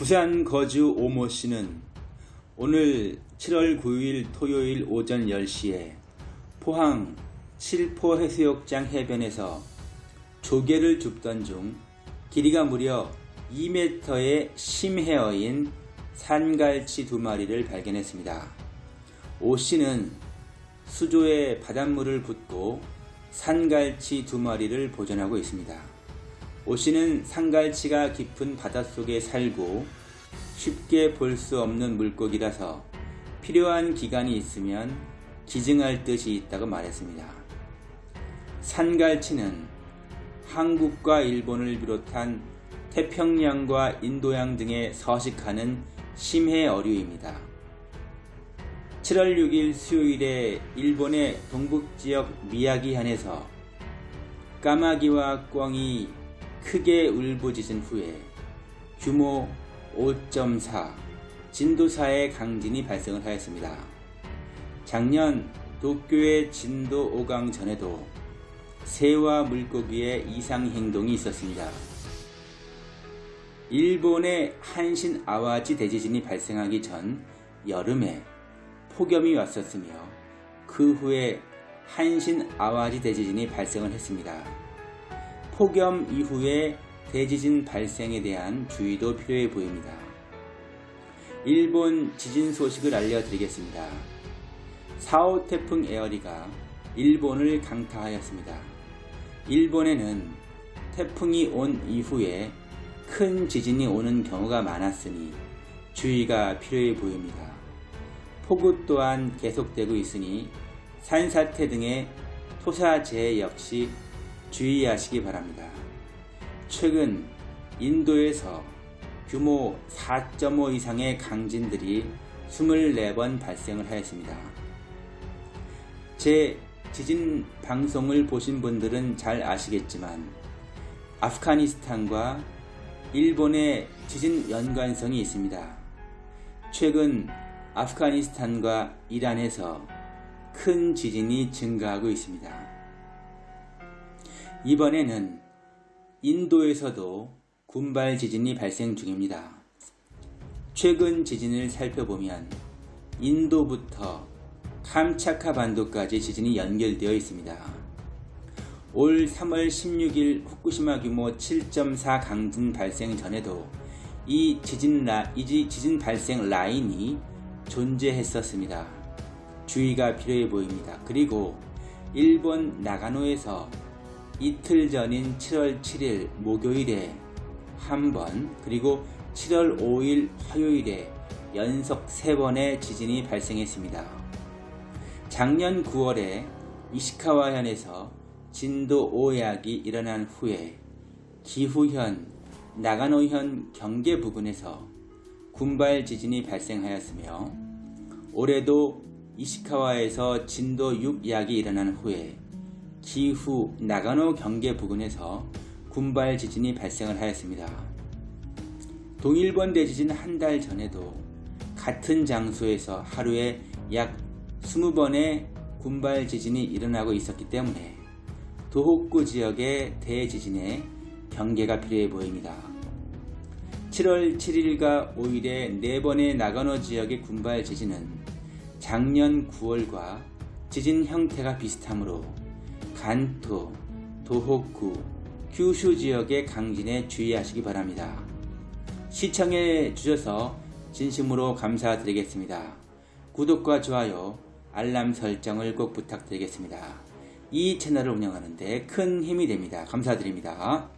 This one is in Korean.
부산 거주 오모 씨는 오늘 7월 9일 토요일 오전 10시에 포항 칠포 해수욕장 해변에서 조개를 줍던 중 길이가 무려 2m의 심해어인 산갈치 두 마리를 발견했습니다. 오 씨는 수조에 바닷물을 붓고 산갈치 두 마리를 보존하고 있습니다. 오 씨는 산갈치가 깊은 바닷속에 살고 쉽게 볼 수 없는 물고기라서 필요한 기간이 있으면 기증할 뜻이 있다고 말했습니다. 산갈치는 한국과 일본을 비롯한 태평양과 인도양 등에 서식하는 심해 어류입니다. 7월 6일 수요일에 일본의 동북지역 미야기현에서 까마귀와 꿩이 크게 울부짖은 후에 규모 5.4 진도 4의 강진이 발생을 하였습니다. 작년 도쿄의 진도 5강 전에도 새와 물고기의 이상 행동이 있었습니다. 일본의 한신 아와지 대지진이 발생하기 전 여름에 폭염이 왔었으며 그 후에 한신 아와지 대지진이 발생을 했습니다. 폭염 이후에 대지진 발생에 대한 주의도 필요해 보입니다. 일본 지진 소식을 알려드리겠습니다. 4호 태풍 에어리가 일본을 강타하였습니다. 일본에는 태풍이 온 이후에 큰 지진이 오는 경우가 많았으니 주의가 필요해 보입니다. 폭우 또한 계속되고 있으니 산사태 등의 토사재해 역시 주의하시기 바랍니다. 최근 인도에서 규모 4.5 이상의 강진들이 24번 발생을 하였습니다. 제 지진 방송을 보신 분들은 잘 아시겠지만 아프가니스탄과 일본의 지진 연관성이 있습니다. 최근 아프가니스탄과 이란에서 큰 지진이 증가하고 있습니다. 이번에는 인도에서도 군발 지진이 발생 중입니다. 최근 지진을 살펴보면 인도부터 캄차카 반도까지 지진이 연결되어 있습니다. 올 3월 16일 후쿠시마 규모 7.4 강진 발생 전에도 이 지진, 라, 이 지진 발생 라인이 존재했었습니다. 주의가 필요해 보입니다. 그리고 일본 나가노에서 이틀 전인 7월 7일 목요일에 한 번 그리고 7월 5일 화요일에 연속 3번의 지진이 발생했습니다. 작년 9월에 이시카와현에서 진도 5약이 일어난 후에 기후현, 나가노현 경계 부근에서 군발 지진이 발생하였으며 올해도 이시카와에서 진도 6약이 일어난 후에 기후 나가노 경계 부근에서 군발 지진이 발생을 하였습니다. 동일본 대지진 한 달 전에도 같은 장소에서 하루에 약 20번의 군발 지진이 일어나고 있었기 때문에 도호쿠 지역의 대지진에 경계가 필요해 보입니다. 7월 7일과 5일에 4번의 나가노 지역의 군발 지진은 작년 9월과 지진 형태가 비슷하므로 간토, 도호쿠, 규슈 지역의 강진에 주의하시기 바랍니다. 시청해 주셔서 진심으로 감사드리겠습니다. 구독과 좋아요, 알람 설정을 꼭 부탁드리겠습니다. 이 채널을 운영하는데 큰 힘이 됩니다. 감사드립니다.